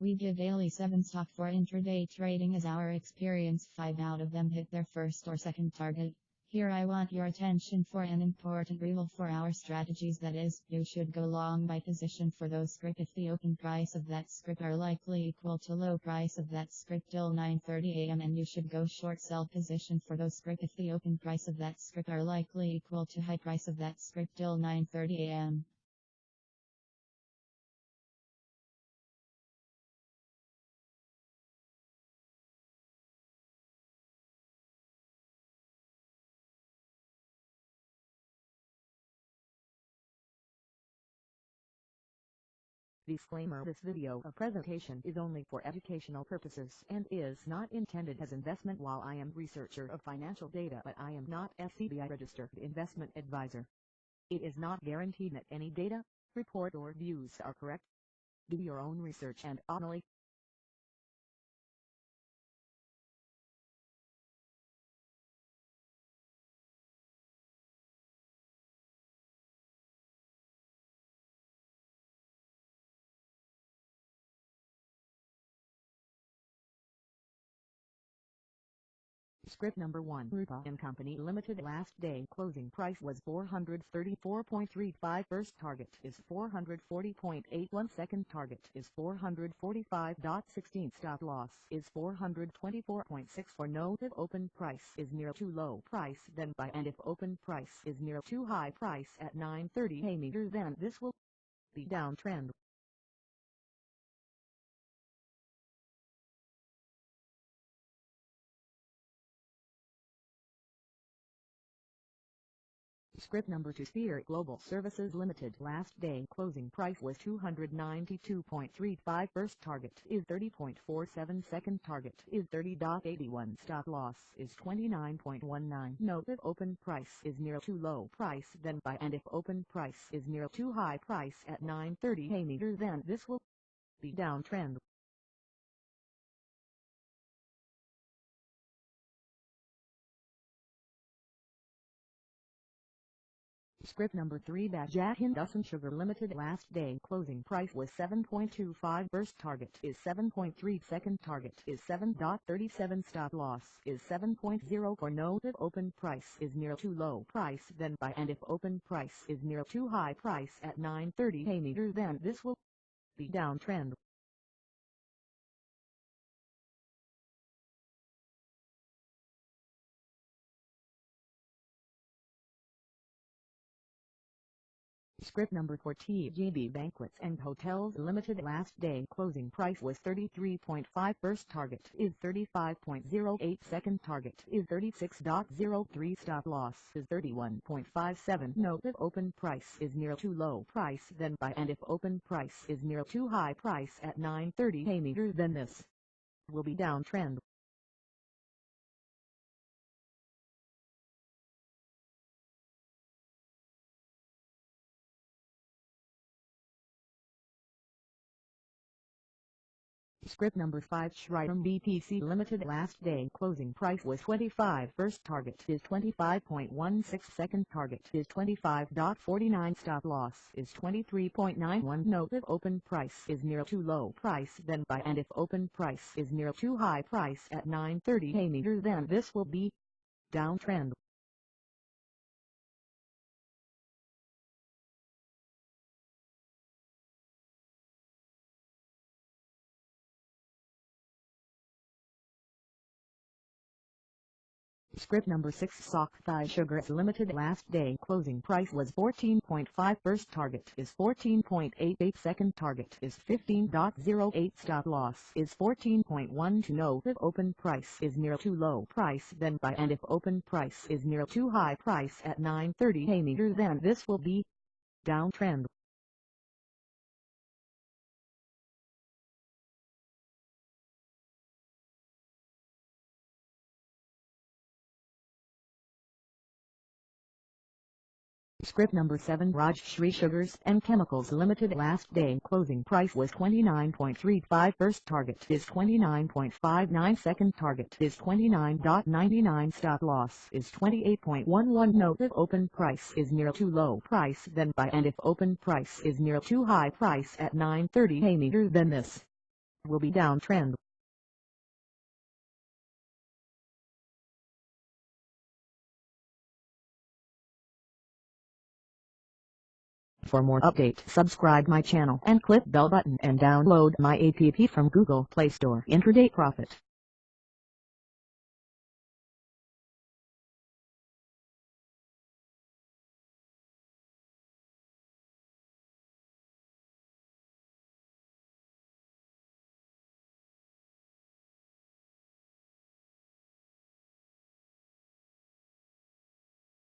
We give daily 7 stock for intraday trading as our experience. 5 out of them hit their first or second target. Here I want your attention for an important rule for our strategies. That is, you should go long by position for those script if the open price of that script are likely equal to low price of that script till 9.30 am and you should go short sell position for those script if the open price of that script are likely equal to high price of that script till 9.30 Disclaimer This video a presentation is only for educational purposes and is not intended as investment while I am researcher of financial data but I am not SEBI registered investment advisor. It is not guaranteed that any data, report or views are correct. Do your own research and only Script number 1 Rupa and Company Limited last day closing price was 434.35 first target is 440.81 second target is 445.16 stop loss is 424.6 for no if open price is near too low price then buy. And if open price is near too high price at 9.30 a meter then this will be downtrend Script number 2 Sphere Global Services Limited last day closing price was 292.35 first target is 30.47 second target is 30.81 stop loss is 29.19 note if open price is near too low price then buy and if open price is near too high price at 9.30 a meter then this will be downtrend Script number 3 Jack Hindustan Sugar Limited last day closing price was 7.25 first target is 7.3 second target is 7.37 stop loss is 7.0 for no if open price is near too low price then buy. And if open price is near too high price at 9.30 a meter then this will be downtrend Script number 4 TGB Banquets and Hotels Limited. Last day closing price was 33.5 first target is 35.08 second target is 36.03 stop loss is 31.57 note if open price is near too low price then buy. And if open price is near too high price at 9.30 a meter then this will be downtrend Script number 5 Shriram BPC Limited last day closing price was 25 first target is 25.16 second target is 25.49 stop loss is 23.91 note if open price is near too low price then buy and if open price is near too high price at 9.30 a meter then this will be downtrend Script number 6 Sock Thai Sugars Limited. Last day closing price was 14.5 first target is 14.88 second target is 15.08 stop loss is 14.1 to know if open price is near too low price then buy. And if open price is near too high price at 9.30 a meter then this will be downtrend Script number 7 Raj Shri Sugars and Chemicals Limited last day closing price was 29.35 first target is 29.59 second target is 29.99 stop loss is 28.11 note if open price is near too low price then buy and if open price is near too high price at 9.30 a meter then this will be downtrend. For more update subscribe my channel and click bell button and download my app from Google Play Store Intraday Profit.